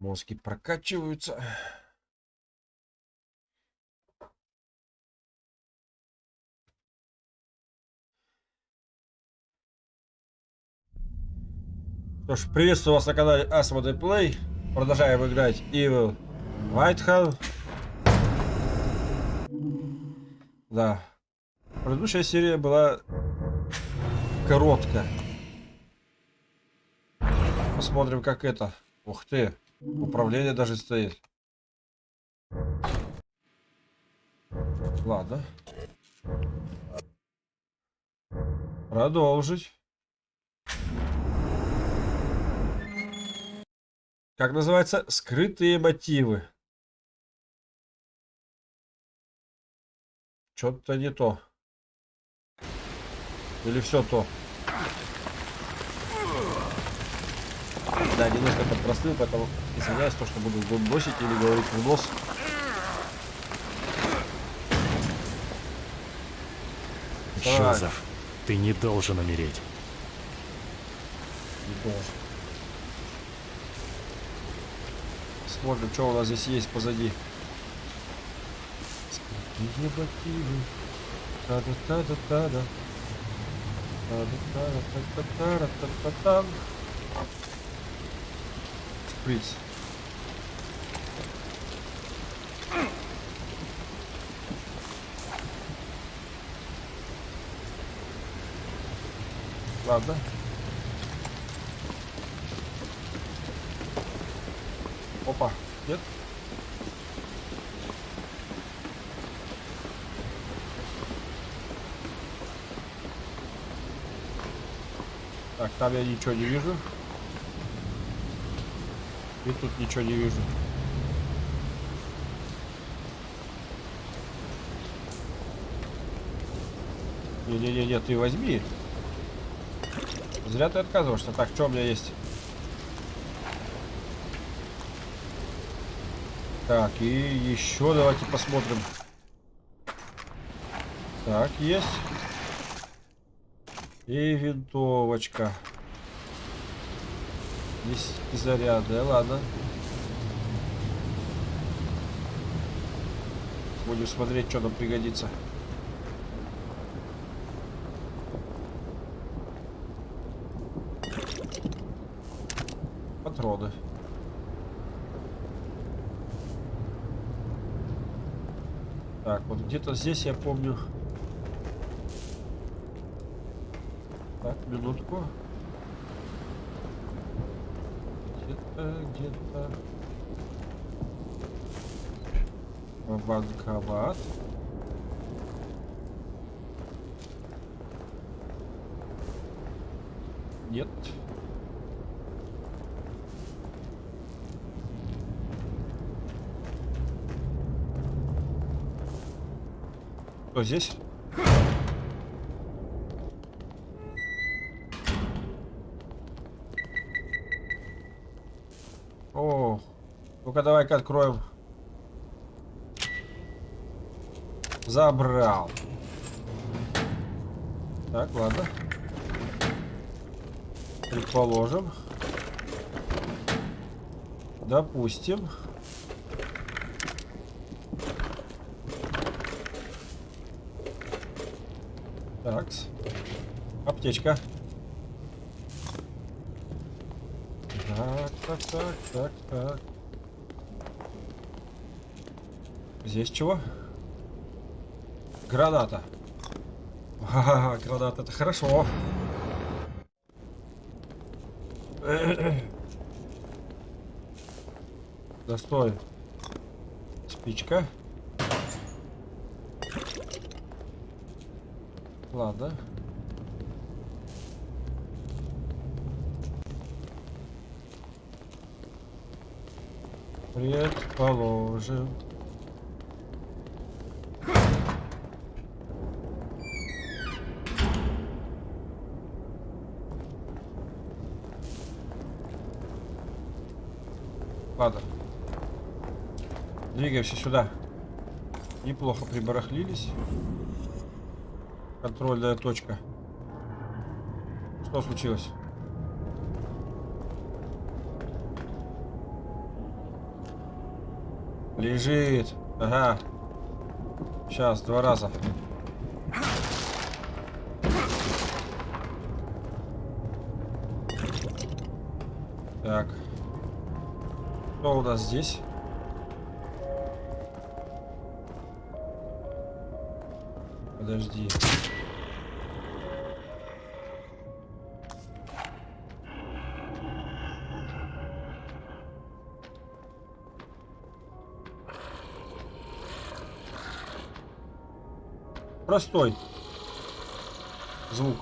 Мозги прокачиваются. Что ж, приветствую вас на канале Asmodee Play. Продолжаем играть Evil Whitehall. Да. Предыдущая серия была короткая. Посмотрим, как это. Ух ты. Управление даже стоит. Ладно. Продолжить. Как называется? Скрытые мотивы. Что-то не то. Или все то. Да, немножко подпростыл, поэтому извиняюсь, то, что буду бросить или говорить в нос. Жозеф, ты не должен умереть. Не должен. Смотрим, что у нас здесь есть позади. Скрытые мотивы. Та-да-та-да-та-да. Та-да-та-да-та-та-та-та-та-та. Шприц. Ладно. Опа, нет? Так, там я ничего не вижу. И тут ничего не вижу. Не-не-не, ты возьми. Зря ты отказываешься. Так, что у меня есть? Так, и еще давайте посмотрим. Так, есть. И винтовочка. Здесь заряды, ладно. Будем смотреть, что нам пригодится. Патроны. Так, вот где-то здесь я помню. Так, минутку. Где-то, где-то. Банковат. Нет. Кто здесь? О, ну-ка давай-ка откроем. Забрал. Так, ладно. Предположим. Допустим. Так. Аптечка. Так, так, так, так, так. Здесь чего? Граната. Ага, граната, это хорошо. Да стой. Спичка. Ладно. Предположим. Двигаемся сюда. Неплохо прибарахлились. Контрольная точка. Что случилось? Лежит. Ага. Сейчас, два раза. Так. Что у нас здесь? Подожди. Простой звук.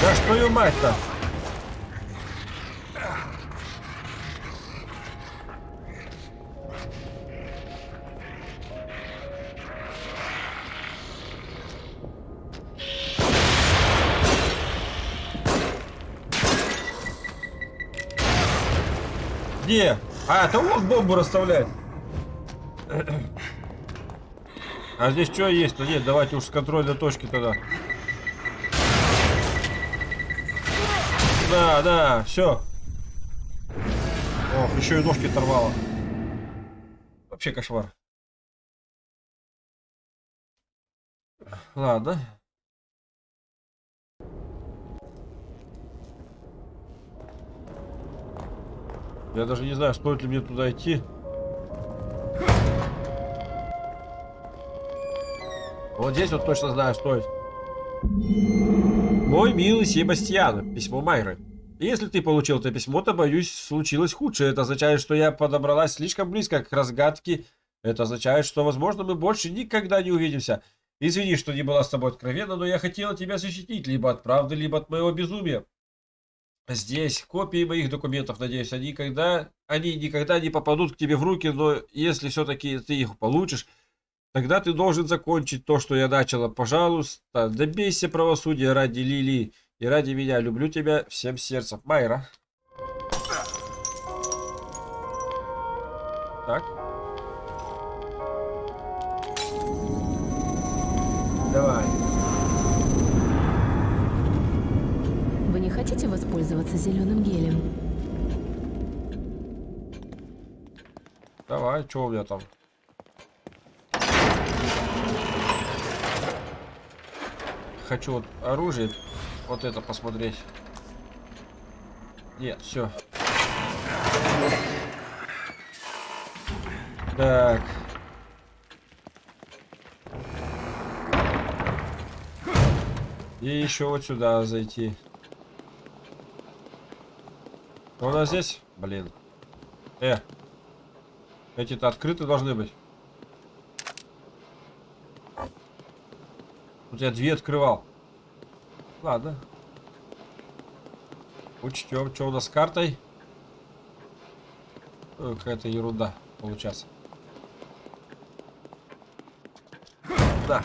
Да что ее мать-то? А, это он бомбу расставляет. А здесь что есть-то? Нет, давайте уж с контрольной точки тогда. Да, да, все. Ох, еще и ножки оторвало. Вообще кошмар. Ладно. Я даже не знаю, стоит ли мне туда идти. Вот здесь вот точно знаю, стоит. Мой милый Себастьян, письмо Майры. Если ты получил это письмо, то, боюсь, случилось худшее. Это означает, что я подобралась слишком близко к разгадке. Это означает, что, возможно, мы больше никогда не увидимся. Извини, что не была с тобой откровенна, но я хотела тебя защитить либо от правды, либо от моего безумия. Здесь копии моих документов, надеюсь, они никогда, они никогда не попадут к тебе в руки, но если все-таки ты их получишь, тогда ты должен закончить то, что я начала. Пожалуйста, добейся правосудия ради Лили и ради меня. Люблю тебя всем сердцем. Майра. Так. Хотите воспользоваться зеленым гелем? Давай, что у меня там? Хочу вот оружие, вот это посмотреть. Нет, все. Так. И еще вот сюда зайти. У нас здесь? Блин. Э. Эти-то открыты должны быть. Тут я две открывал. Ладно. Учтем. Что у нас с картой? Ой, Какая-то ерунда получается. Да.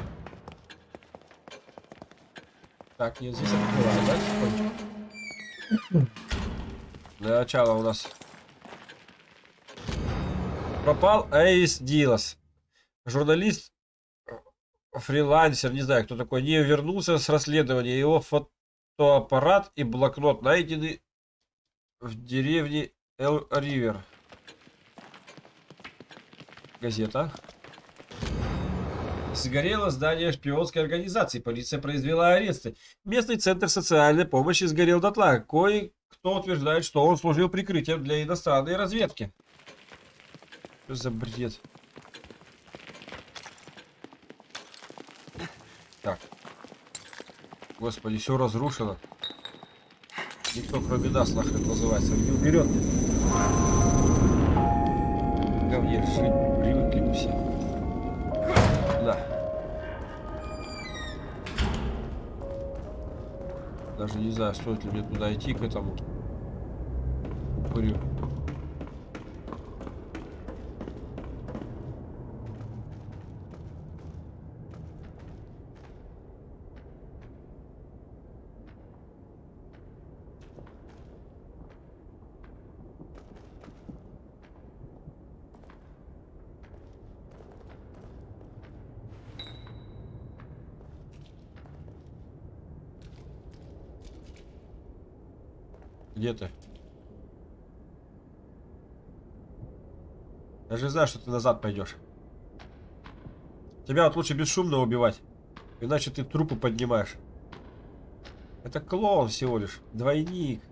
Так, нет, здесь открываем, да? Для начала у нас пропал Эйс Дилас. Журналист, фрилансер, не знаю, кто такой, не вернулся с расследования. Его фотоаппарат и блокнот найдены в деревне Эл-Ривер. Газета. Сгорело здание шпионской организации. Полиция произвела аресты. Местный центр социальной помощи сгорел дотла. Кое-кто утверждает, что он служил прикрытием для иностранной разведки. Что за бред? Так. Господи, все разрушено. Никто кроме нас нахрен называется. Не уберет. Говне жить привыкли мы все. Даже не знаю, стоит ли мне туда идти, к этому. Курю. Где ты? Я же знаю, что ты назад пойдешь. Тебя вот лучше бесшумно убивать. Иначе ты трупы поднимаешь. Это клоун всего лишь. Двойник.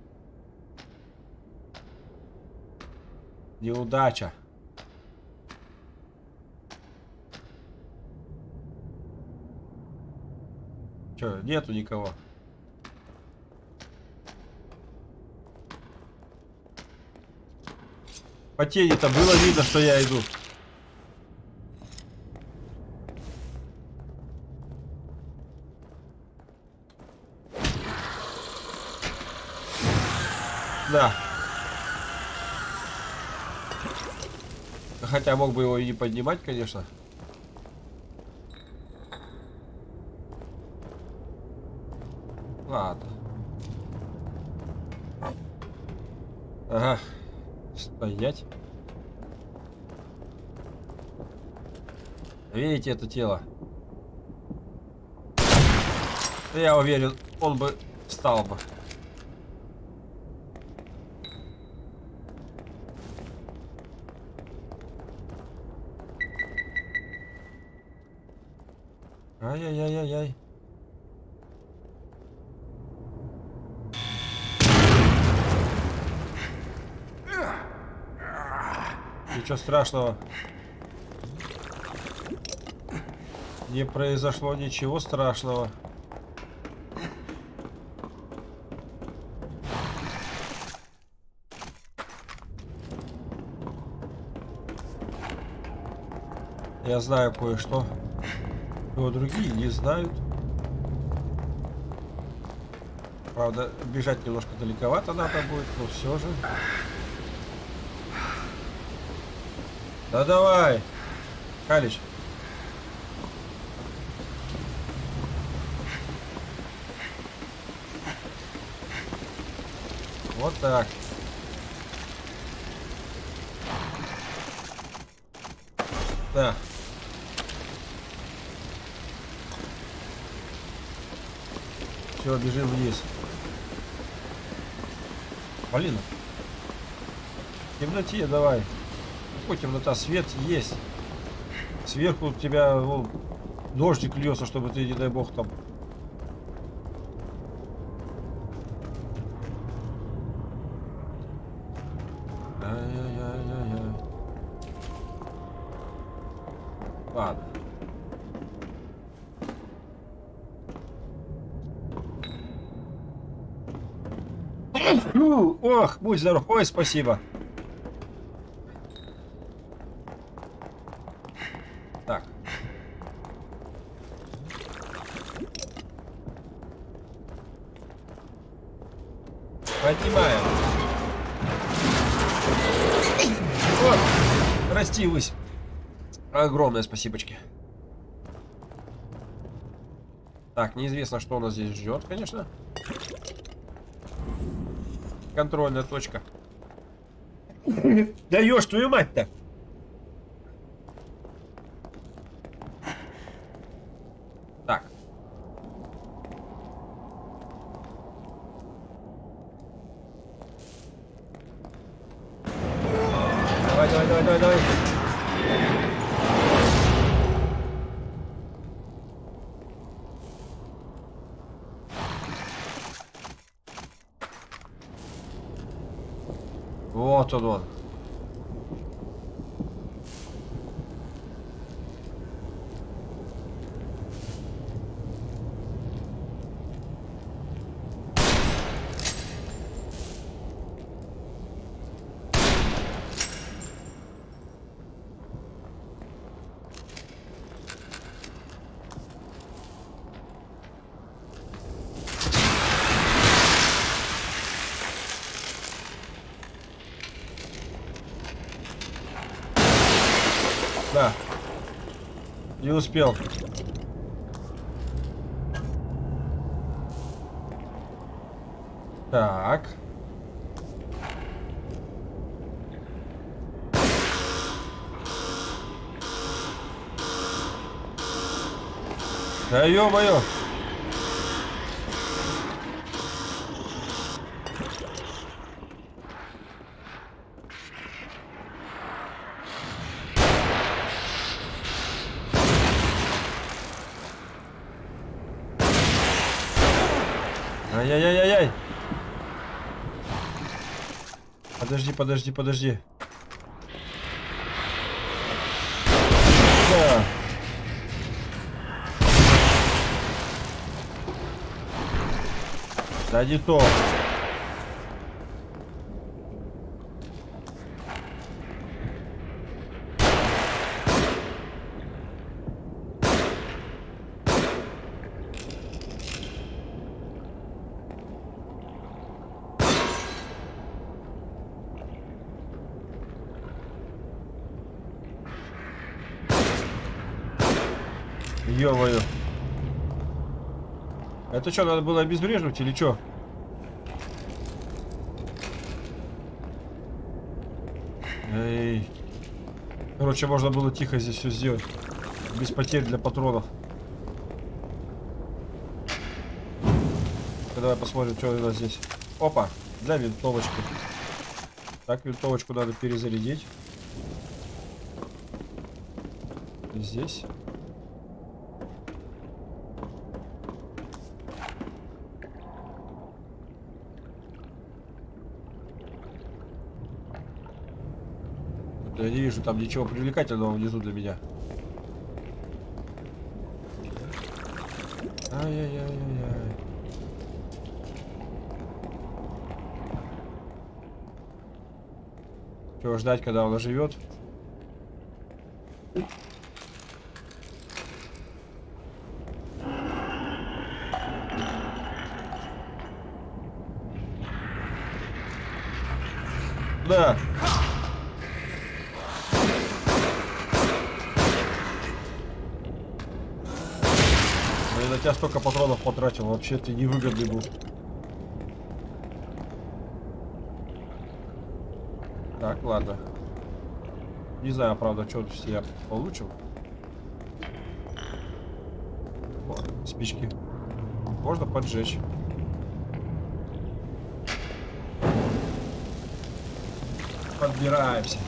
Неудача. Че, нету никого. По тени-то было видно, что я иду. Да. Хотя мог бы его и не поднимать, конечно. Ладно. Ага. Стоять. Видите это тело? Я уверен, он бы встал бы. Ай-яй-яй-яй-яй. Ничего страшного. Не произошло ничего страшного. Я знаю кое-что. Но другие не знают. Правда, бежать немножко далековато надо будет, но все же. Да давай, Калич. Вот так. Да. Все, бежим вниз. Блин. В темноте давай. Какой темнота? Свет есть. Сверху у тебя вон, дождик льется, чтобы ты, не дай бог, там... Ладно. Ох, будь здоров. Ой, спасибо. Так. Поднимаем. О, растилась. Огромное спасибочки. Так, неизвестно, что нас здесь ждет, конечно. Контрольная точка. Даешь твою мать-то! Так. Давай, давай, давай, давай, давай. Вот он он. Да. Не успел. Так. Да ё-моё! Ай-яй-яй-яй-яй. Подожди, подожди, подожди. Да. Да не то. Ё-моё. Это что, надо было обезвреживать или что? Эй. Короче, можно было тихо здесь все сделать. Без потерь для патронов. Давай посмотрим, что у нас здесь. Опа, для винтовочки. Так, винтовочку надо перезарядить. Здесь. Я не вижу там ничего привлекательного внизу для меня. Ай-яй-яй-яй-яй. Чего ждать, когда он оживет? Да. На тебя столько патронов потратил, вообще ты невыгодный был. Так, ладно. Не знаю, правда, что тут я получил. Вот, спички. Можно поджечь. Подбираемся.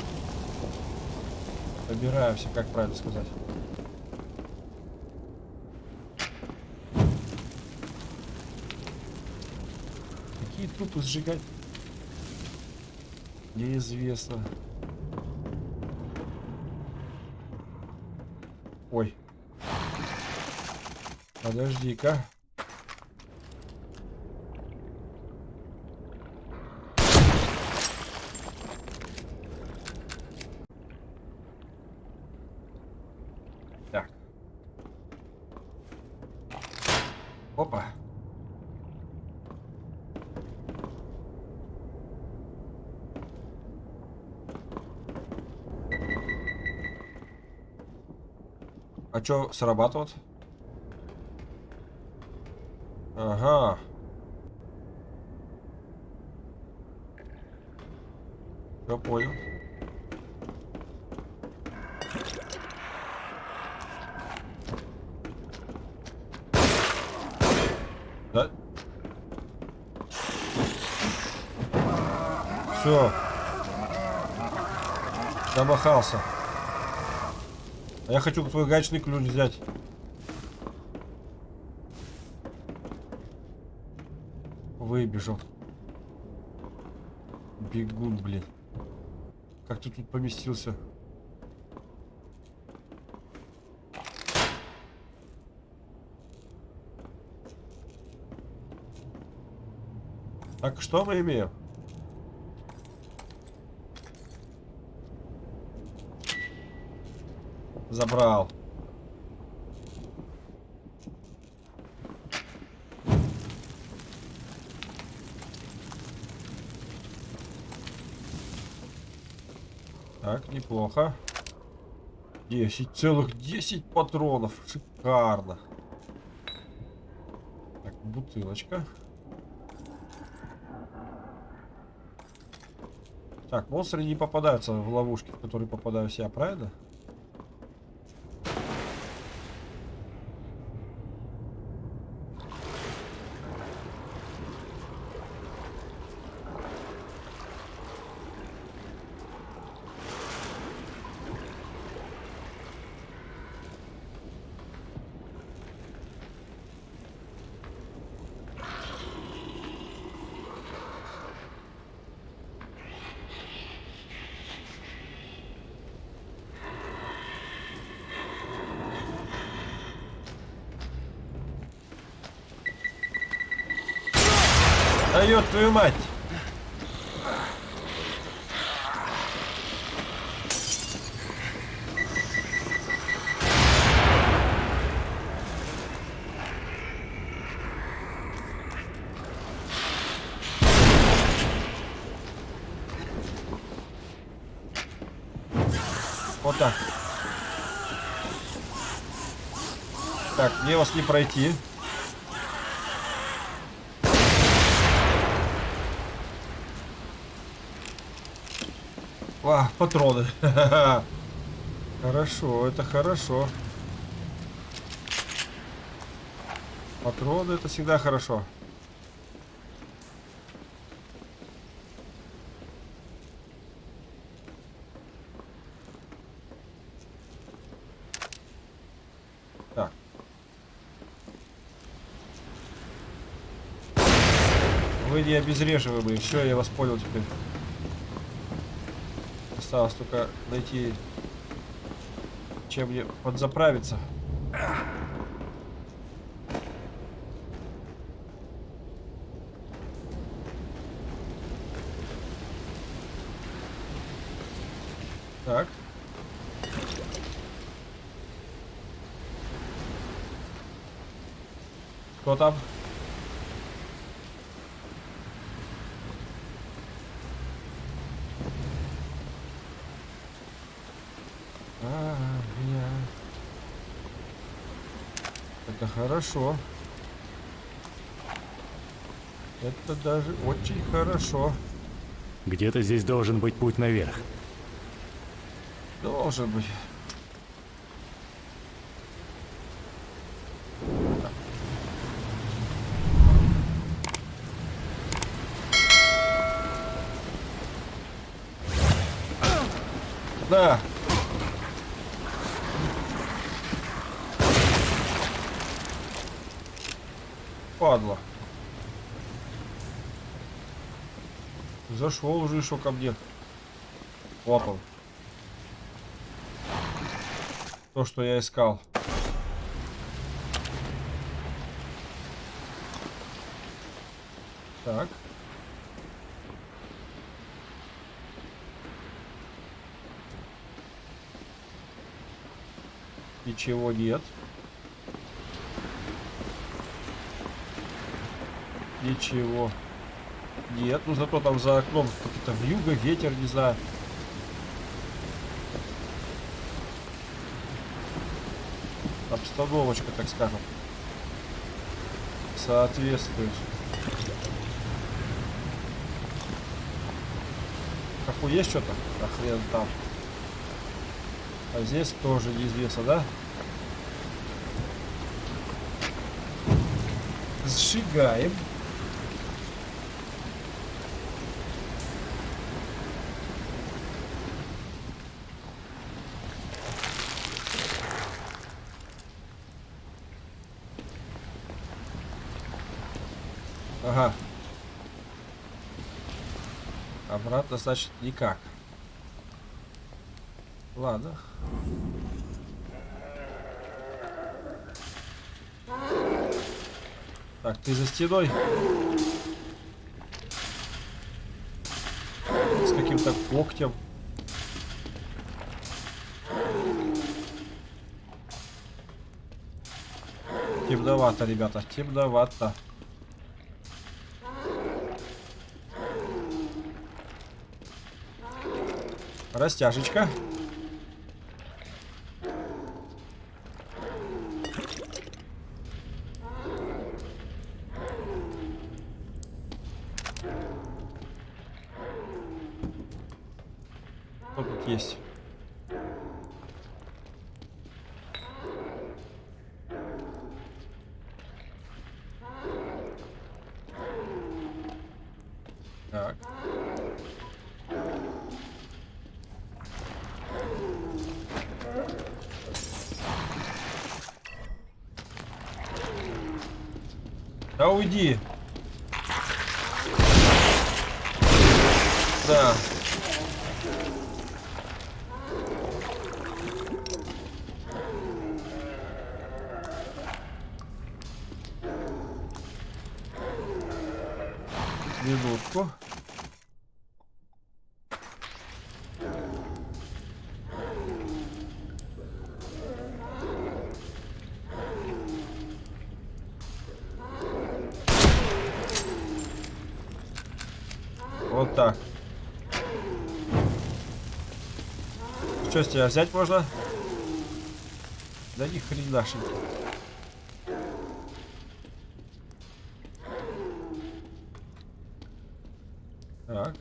Подбираемся, как правильно сказать. Трупы сжигать? Неизвестно. Ой. Подожди-ка. Так. Опа. Чё срабатывает? Ага. Я понял. Да? Все. Замахался. А я хочу твой гаечный ключ взять. Выбежал. Бегун, блин. Как ты тут поместился? Так, что мы имеем? Забрал. Так, неплохо. 10, целых 10 патронов. Шикарно. Так, бутылочка. Так, монстры не попадаются в ловушки, в которые попадаюсь я, правильно? Да твою мать! Вот так. Так, мне вас не пройти. А, патроны. Хорошо, это хорошо. Патроны это всегда хорошо. Так. Вы не обезвреживаемые. Все, я вас понял теперь. Осталось только найти, чем мне подзаправиться. Так. Кто там? А, я. Это хорошо. Это даже очень хорошо. Где-то здесь должен быть путь наверх. Должен быть. Да. Падла. Зашел уже еще ко мне. Он. То, что я искал. Так. Ничего нет. Ничего. Нет, ну зато там за окном какие-то вьюга, ветер, не знаю. Обстановочка, так скажем. Соответствует. Какой есть что-то? А хрен там. А здесь тоже неизвестно, да? Сжигаем. Ага. Обратно, значит, никак. Ладно. Так, ты за стеной. С каким-то когтем. Темновато, ребята, темновато. Растяжечка. Что тут есть? Так. Да уйди. Да. Минутку. Вот так. Что с тебя взять можно? Да ни хренашеньки. Так.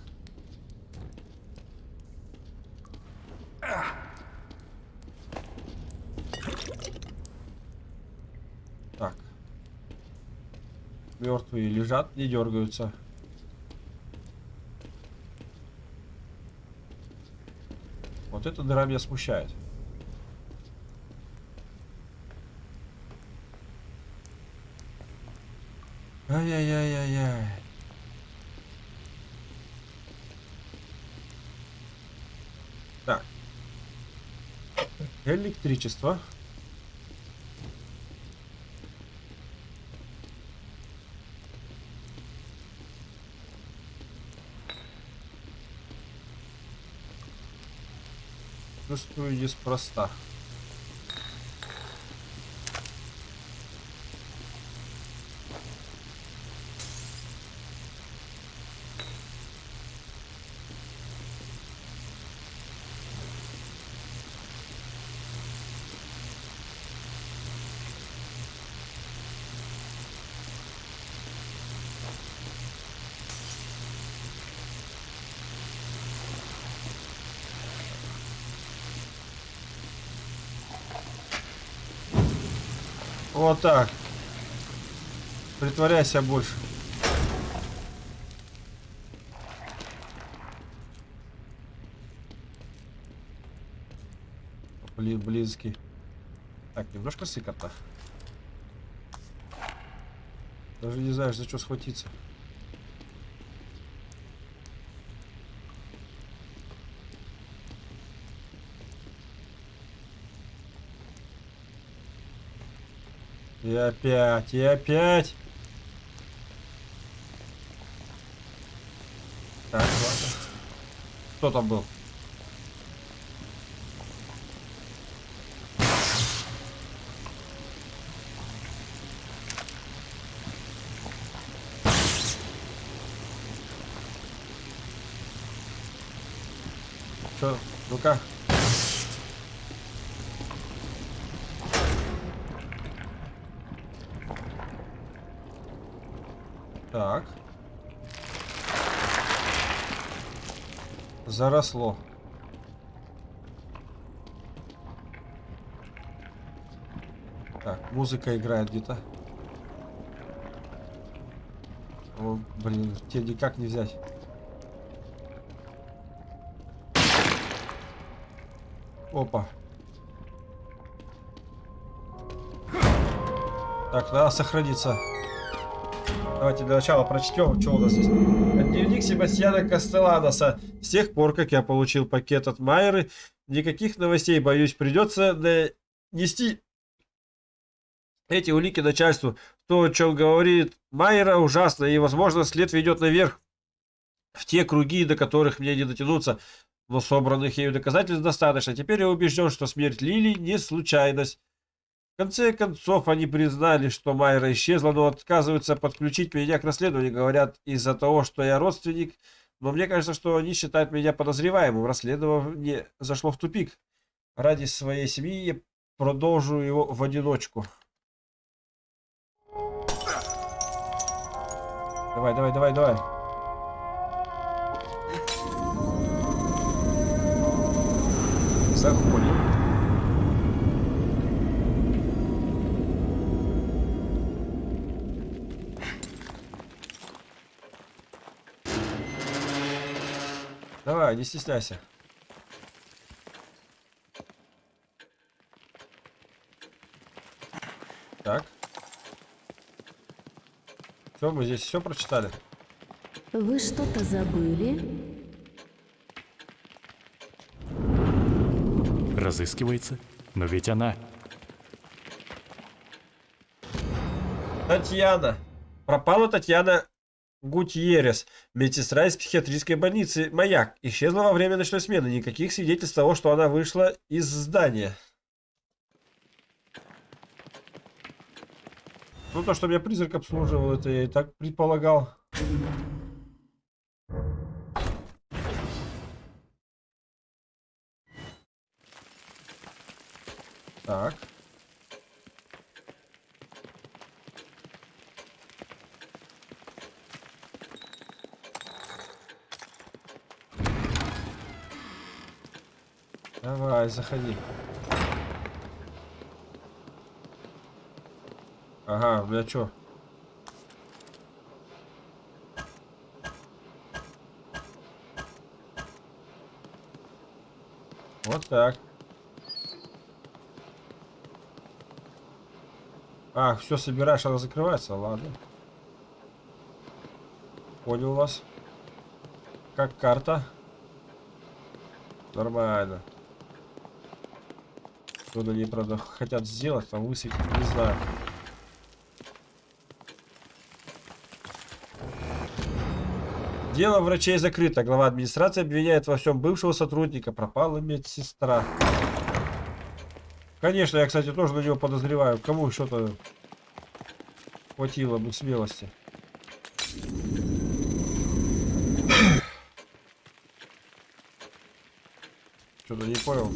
Так. Мертвые лежат, не дергаются. Вот эта дыра меня смущает. Ай-яй-яй-яй-яй. Так. Электричество. Чувствую неспроста. Вот так. Притворяйся больше. Блин, близкий. Так, немножко сыкотно. Даже не знаешь, за что схватиться. И опять, и опять. Так, ладно. Кто там был? Чё? Ну-ка. Так. Заросло. Так, музыка играет где-то. О, блин, тебе никак не взять. Опа. Так, надо сохраниться. Давайте для начала прочтем, что у нас здесь. Дневник Себастьяна Кастеланоса. С тех пор, как я получил пакет от Майеры, никаких новостей, боюсь, придется нести эти улики начальству. То, о чем говорит Майера, ужасно, и, возможно, след ведет наверх в те круги, до которых мне не дотянуться. Но собранных ею доказательств достаточно. Теперь я убежден, что смерть Лили не случайность. В конце концов, они признали, что Майра исчезла, но отказываются подключить меня к расследованию. Говорят, из-за того, что я родственник. Но мне кажется, что они считают меня подозреваемым. Расследование зашло в тупик. Ради своей семьи я продолжу его в одиночку. Давай, давай, давай, давай. Заходим. Давай, не стесняйся. Так. Все, мы здесь все прочитали. Вы что-то забыли? Разыскивается? Но ведь она... Татьяна. Пропала Татьяна Гутьеррес, медсестра из психиатрической больницы «Маяк». Исчезла во время ночной смены. Никаких свидетельств того, что она вышла из здания. Ну, то, что меня призрак обслуживал, это я и так предполагал. Так. Давай, заходи. Ага, меня что? Вот так. А, все собираешь, она закрывается, ладно. Понял вас. Как карта. Нормально. Что они, правда, хотят сделать, там высветить, не знаю. Дело врачей закрыто. Глава администрации обвиняет во всем бывшего сотрудника. Пропала медсестра. Конечно, я, кстати, тоже на него подозреваю. Кому что-то хватило бы смелости. Что-то не понял.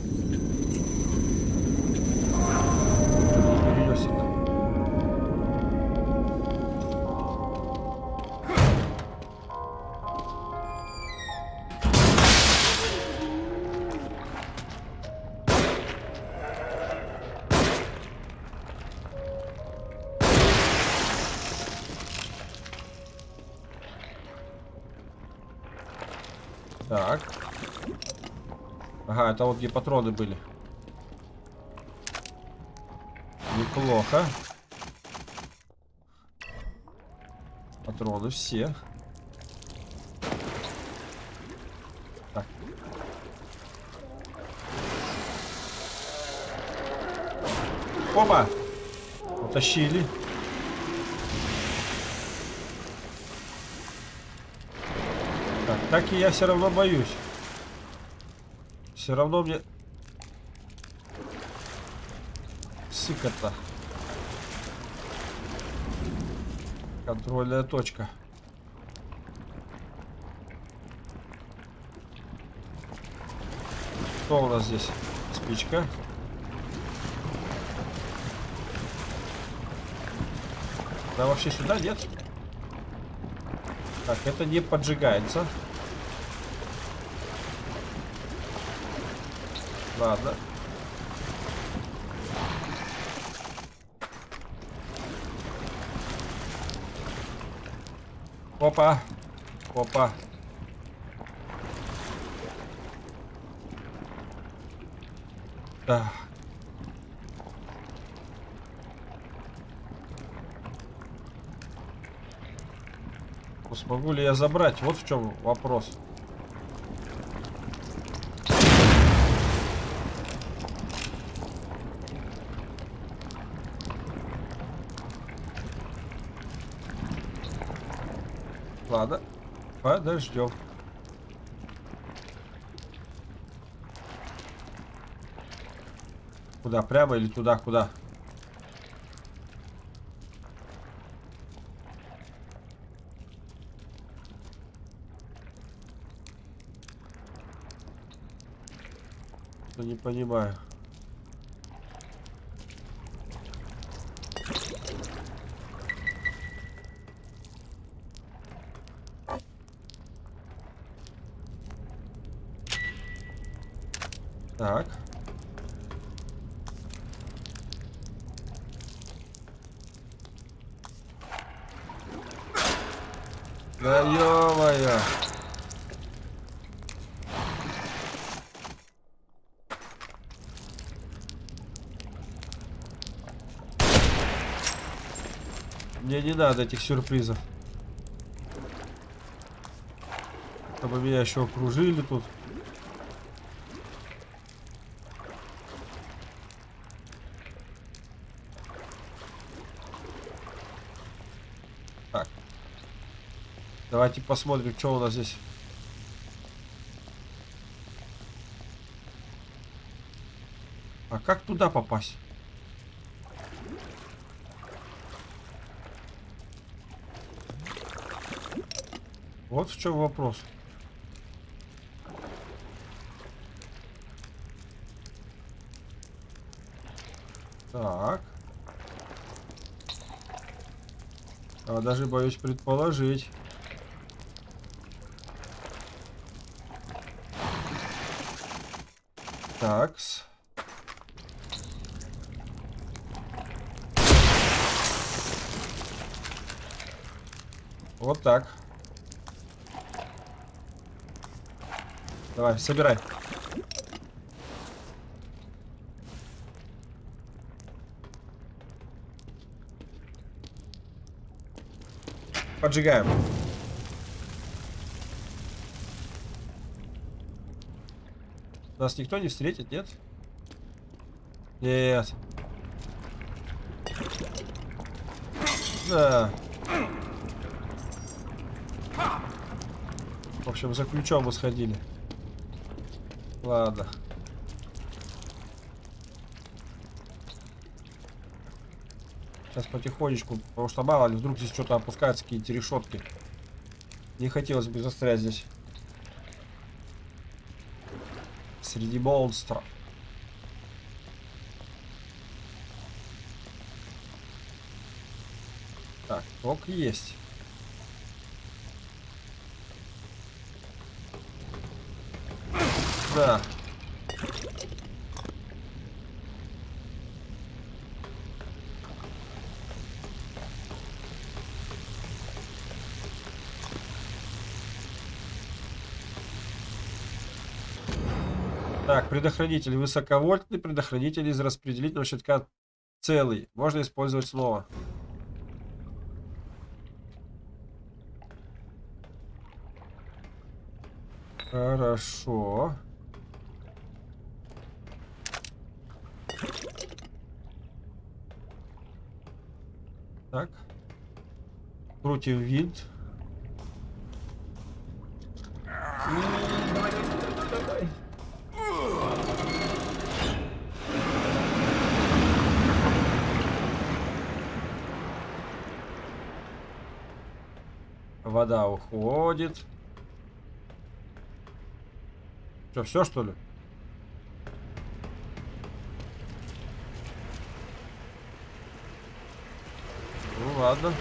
Это вот где патроны были. Неплохо. Патроны все. Так. Опа! Утащили. Так, так и я все равно боюсь. Все равно мне... Сыкота. Контрольная точка. Что у нас здесь? Спичка. Да вообще сюда нет? Так, это не поджигается. Ладно. Опа. Опа. Ну, Смогу ли я забрать? Вот в чем вопрос. Ладно, подождем. Куда? Прямо или туда? Куда? Не понимаю. Так. Да ё-моё. Мне не надо этих сюрпризов. Чтобы меня еще окружили тут. Давайте посмотрим, что у нас здесь. А как туда попасть? Вот в чем вопрос. Так. А даже боюсь предположить. Такс. Вот так. Давай, собирай. Поджигаем. Нас никто не встретит, нет? Нет. Да. В общем, за ключом мы сходили. Ладно. Сейчас потихонечку, потому что мало ли, вдруг здесь что-то опускается, какие-то решетки. Не хотелось бы застрять здесь. Среди монстров. Так, ток есть. Да. Так, предохранитель высоковольтный, предохранитель из распределительного щитка целый. Можно использовать снова. Хорошо. Так. Крутим винт. Вода уходит. Что, все что ли? Ну ладно.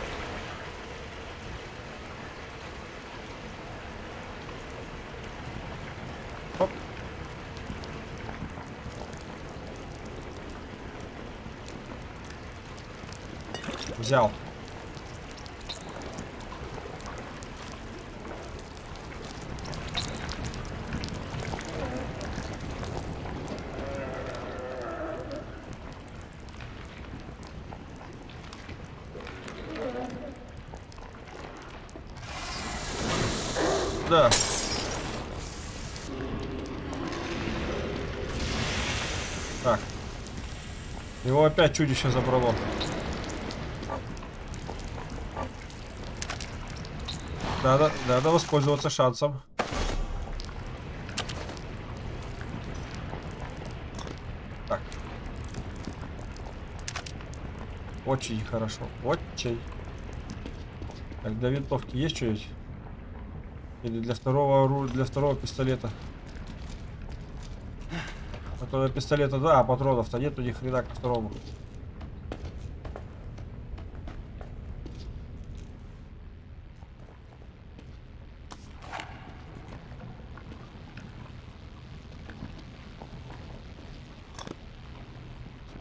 Хоп. Взял. Да. Так. Его опять чудище забрало. Надо, надо воспользоваться шансом. Так. Очень хорошо. Очень. Так, для винтовки есть что-нибудь? Или для второго оружия, для второго пистолета. А то для пистолета, да, а патронов-то нету ни хрена к второму.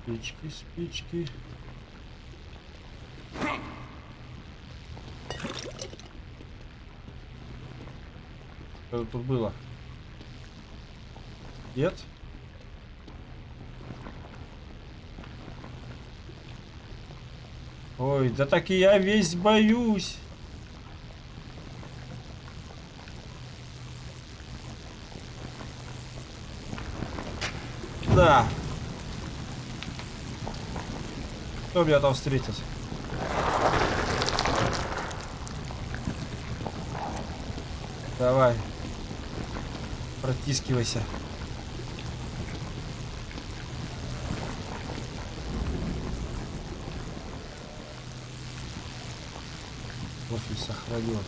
Спички, спички. Что тут было? Нет? Ой, да так и я весь боюсь. Да. Кто меня там встретит? Давай. Протискивайся. Профиль сохранен.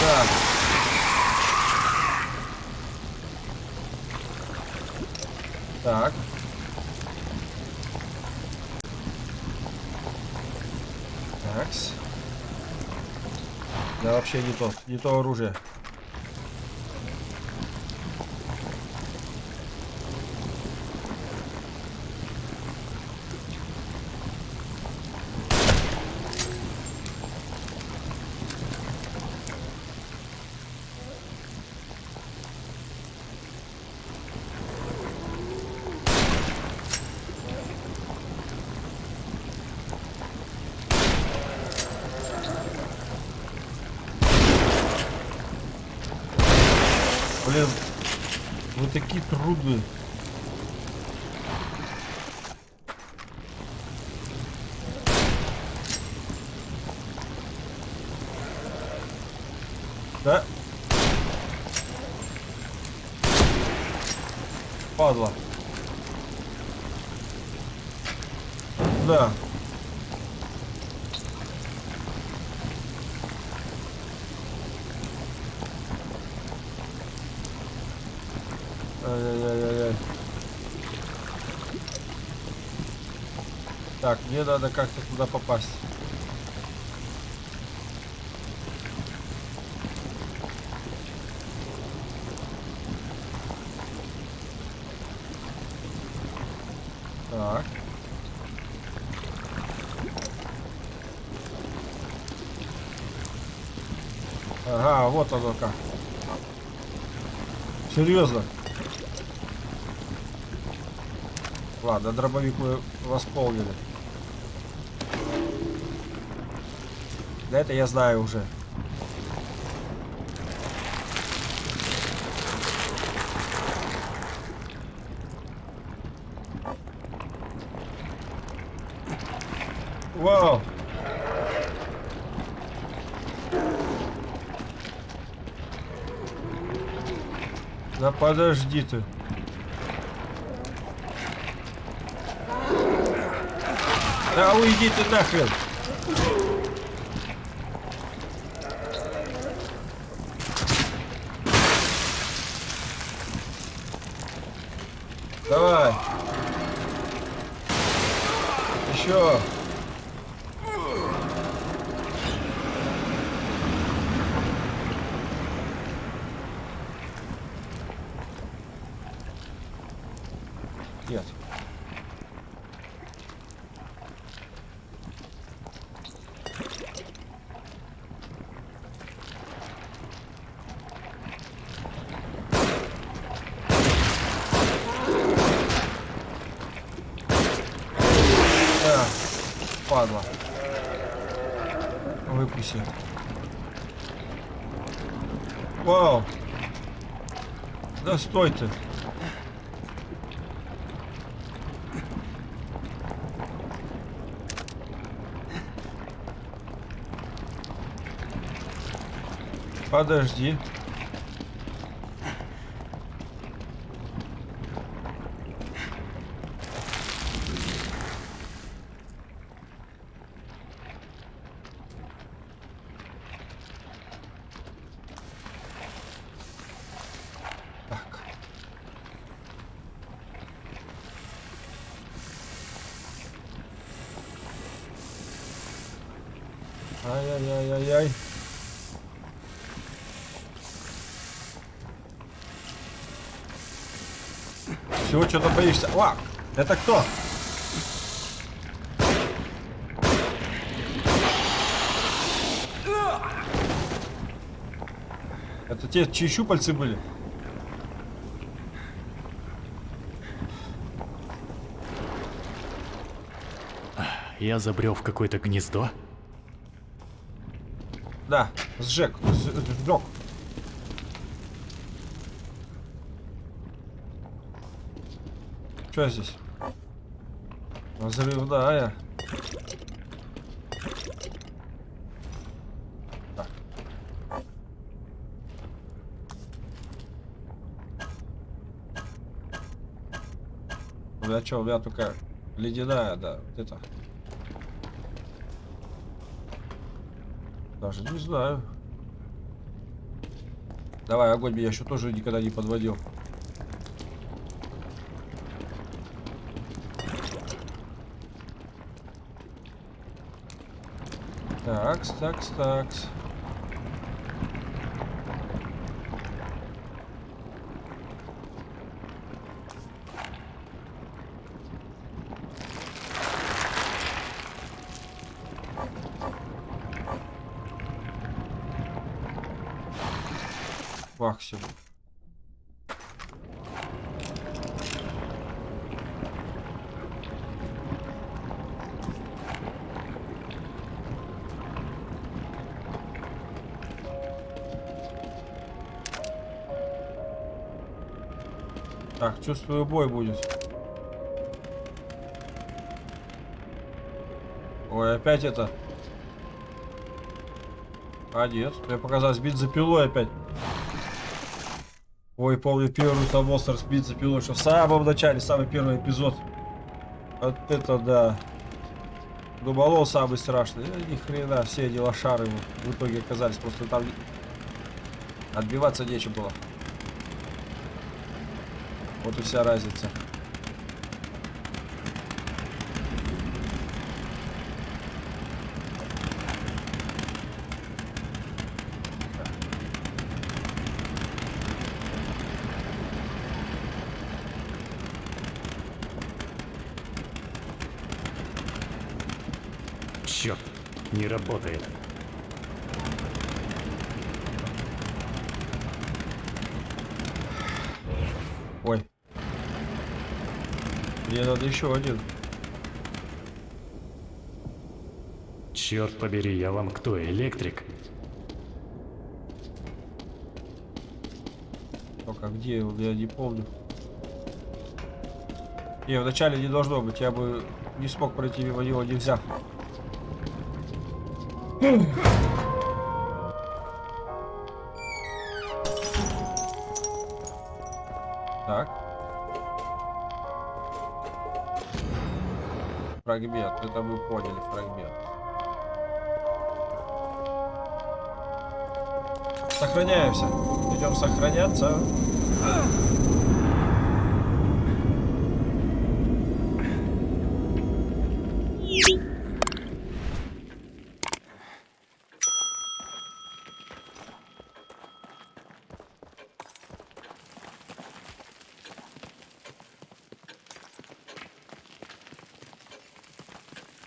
Так. Так. Такс. Да вообще не то, не то оружие. Блин, вы такие трудные. Да? Падла. Да. Ай-яй-яй-яй. Так, мне надо как-то туда попасть. Так. Ага, вот оно как. Серьезно. Ладно, дробовик мы восполнили. Да это я знаю уже. Вау! Да подожди ты. Да уйди ты нахрен. Давай. Еще. Нет. Да, падла. Выпуси. Вау. Да стой ты. Подожди. что-то боишься. О, это кто? Это те, чьи щупальцы были? Я забрел в какое-то гнездо? Да, сжег, э, сжег. Что здесь? Взрывная. Так. У меня что, у только ледяная, да, вот это. Даже не знаю. Давай, огонь меня еще тоже никогда не подводил. Такс, такс, такс. Максимум. Так, чувствую, бой будет. Ой, опять это. А нет, мне показалось бить за пилой опять. Ой, помню первый там монстр сбит за пилой, что в самом начале, самый первый эпизод. Вот это да. Думал, он самый страшный. Э, ни хрена, все эти лошары в итоге оказались. Просто там отбиваться нечем было. Вот и вся разница. Еще один. Черт побери, я вам кто, электрик? Только где он, я не помню. Не, вначале не должно быть, я бы не смог пройти мимо него, нельзя. Так. Фрагмент, это мы поняли, фрагмент. Сохраняемся. Идем сохраняться.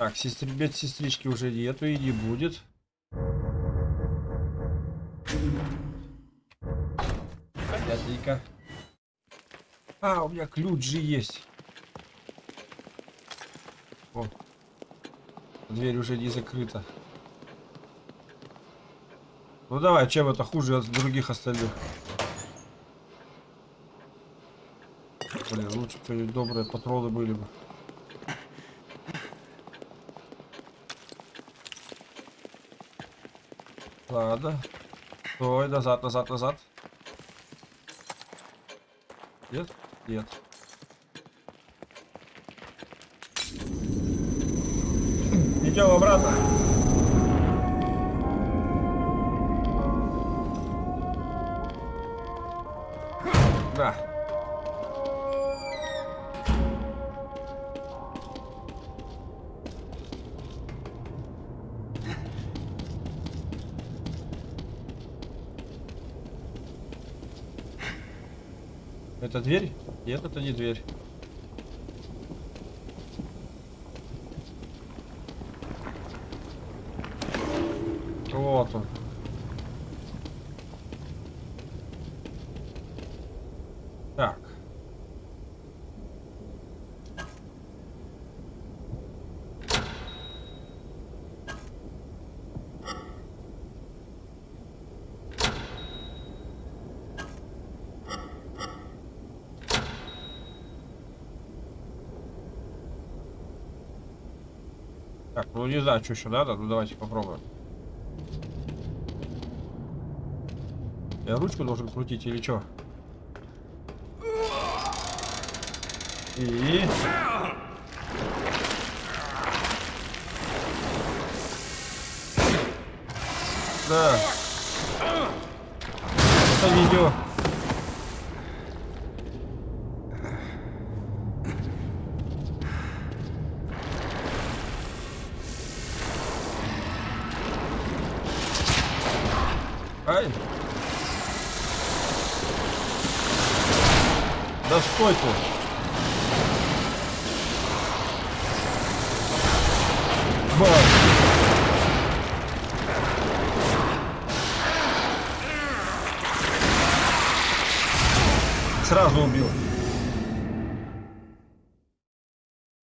Так, сестр... медсестрички уже нету и не будет. Понятненько. А, у меня ключ же есть. О. Дверь уже не закрыта. Ну давай, чем это хуже от других остальных? Блин, лучше что-нибудь добрые патроны были бы. Ладно. Стой, назад, назад, назад. Нет? Нет. Дверь? Нет, это не дверь. Вот он. Так. Так, ну не знаю, что еще надо. Ну давайте попробуем. Я ручку должен крутить или что? И... Да. Это видео. Ай. Да стой ты. Бам. Сразу убил.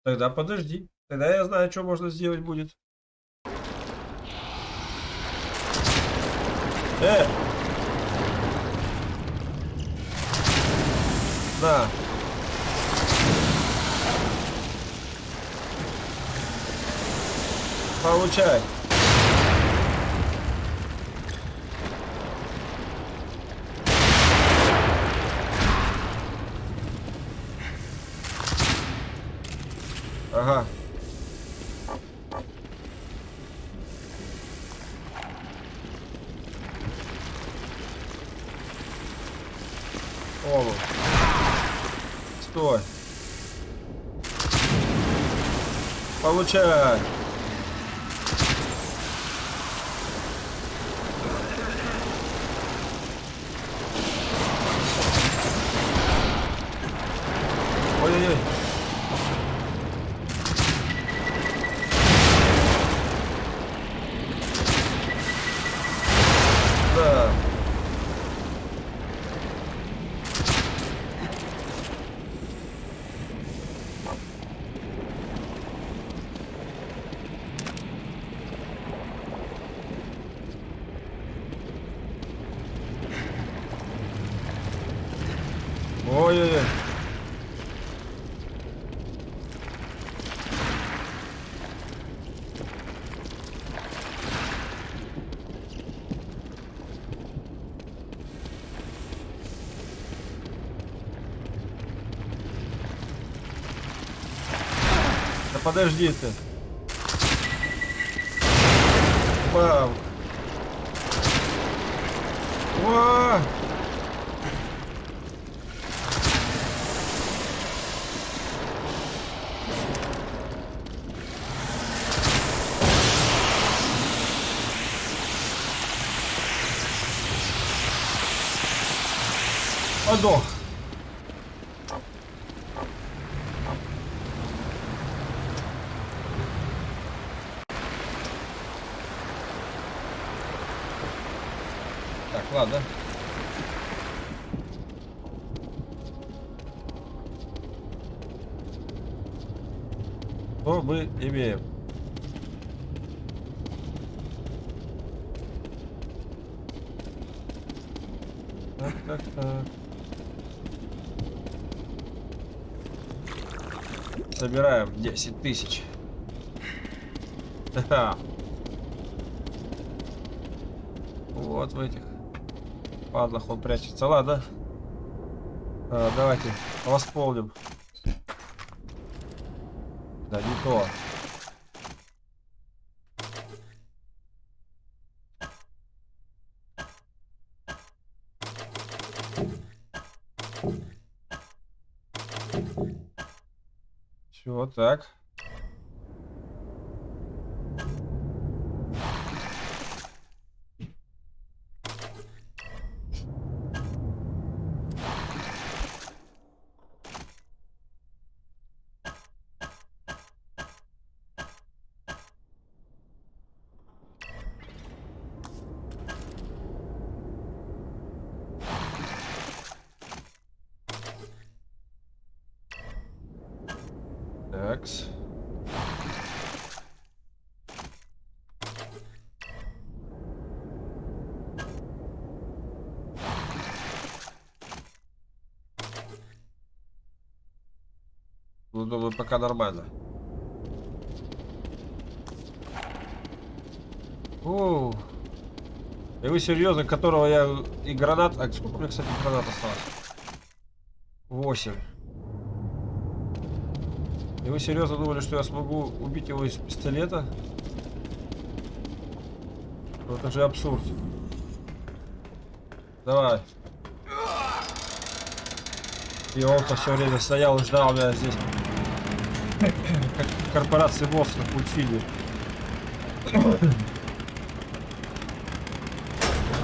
Тогда подожди. Тогда я знаю, что можно сделать будет. Э! На. Получай. Ага. Олу. Стой. Получай. Ой-ой-ой. Да. Ой-ой-ой. Да подожди ты. Бам. Уа! Подох. Так, ладно. Что мы имеем? Так, так, так. Собираем 10 тысяч. Вот в этих падлах он прячется. Ладно. А, давайте восполним. Да, не то. Все, так. Такс. Ну, думаю, пока нормально. И вы серьезно, которого я и гранат... А сколько у меня, кстати, гранат осталось? Восемь. И вы серьезно думали, что я смогу убить его из пистолета? Ну, это же абсурд. Давай. И он-то все время стоял и ждал меня здесь. Как корпорации монстров в мультфильме.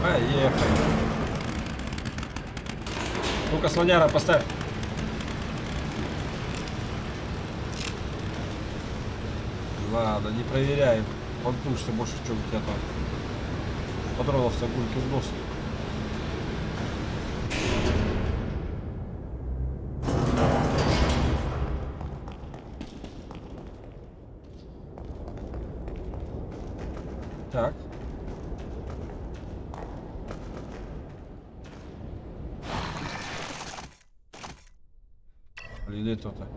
Поехали. Ну-ка, слоняра, поставь. Ладно, не проверяем. Понтуешься больше, чем у тебя там. Патронов-то гульки в нос. Так. Блин, это-то.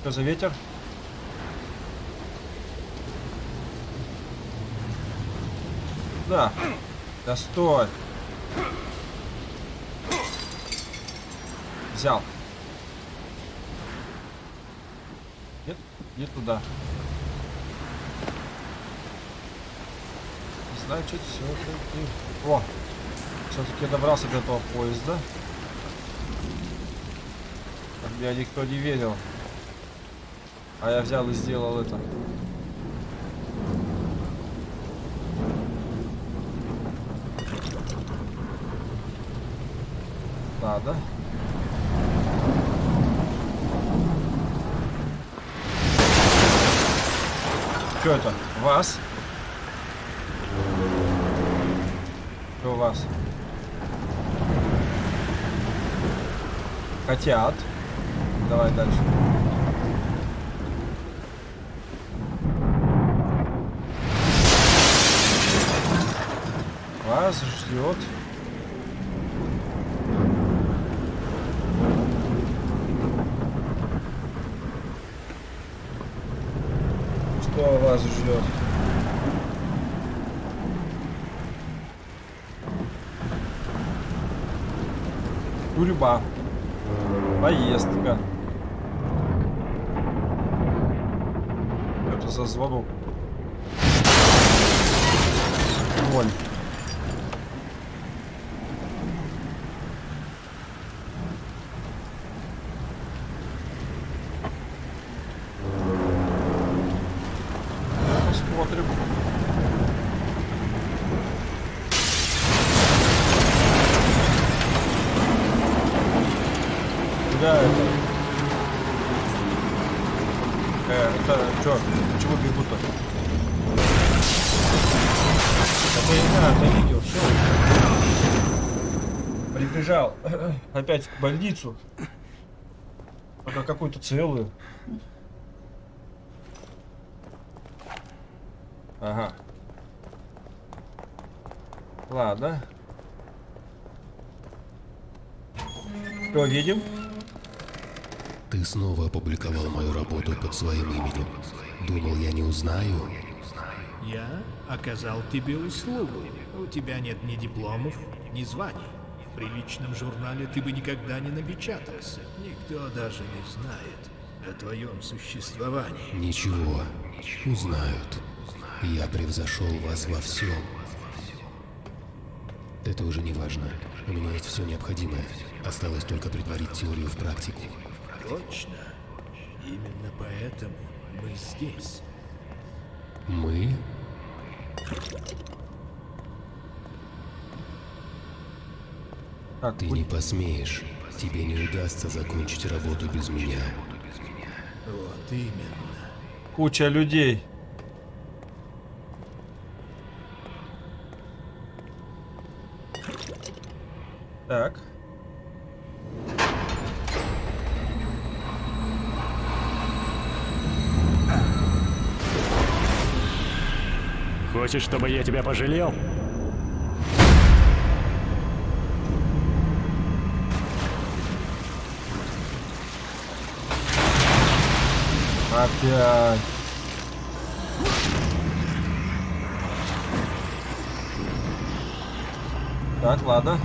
Что за ветер? Да. Да стой. Взял. Нет, не туда. Не знаю, что это все. О, все-таки добрался до этого поезда. Меня никто не верил. А я взял и сделал это. Ладно. Что это? Вас? Что у вас? Хотят. Давай дальше. Вас ждет. Что вас ждет? Тюрьма. Поездка. Это за звонок. Ноль. Посмотрим. Куда это? Э, это что? Почему бегут-то? Это я, это видео, все. Прибежал опять в больницу. Пока какую-то целую. Ага. Ладно. Что, видим? Ты снова опубликовал мою работу под своим именем. Думал, я не узнаю? Я оказал тебе услугу. У тебя нет ни дипломов, ни званий. В приличном журнале ты бы никогда не напечатался. Никто даже не знает о твоем существовании. Ничего, узнают. Я превзошел вас во всем. Это уже не важно. У меня есть все необходимое. Осталось только притворить теорию в практику. Точно. Именно поэтому мы здесь. Мы? Так, Ты не посмеешь. Тебе не удастся закончить работу без меня. Вот именно. куча людей. Так. Хочешь, чтобы я тебя пожалел? Опять. Так, ладно.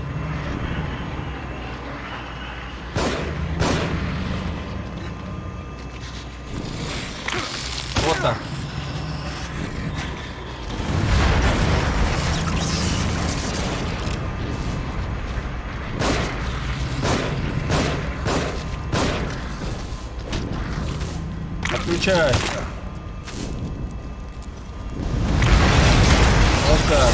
Отключай. Вот так.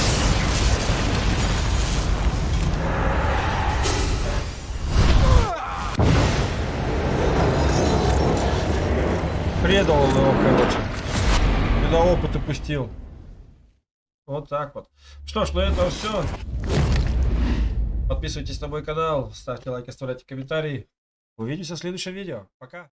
Предал он его, короче. Сюда опыт упустил. Вот так вот. Что ж, на этом все. Подписывайтесь на мой канал, ставьте лайки, оставляйте комментарии. Увидимся в следующем видео. Пока.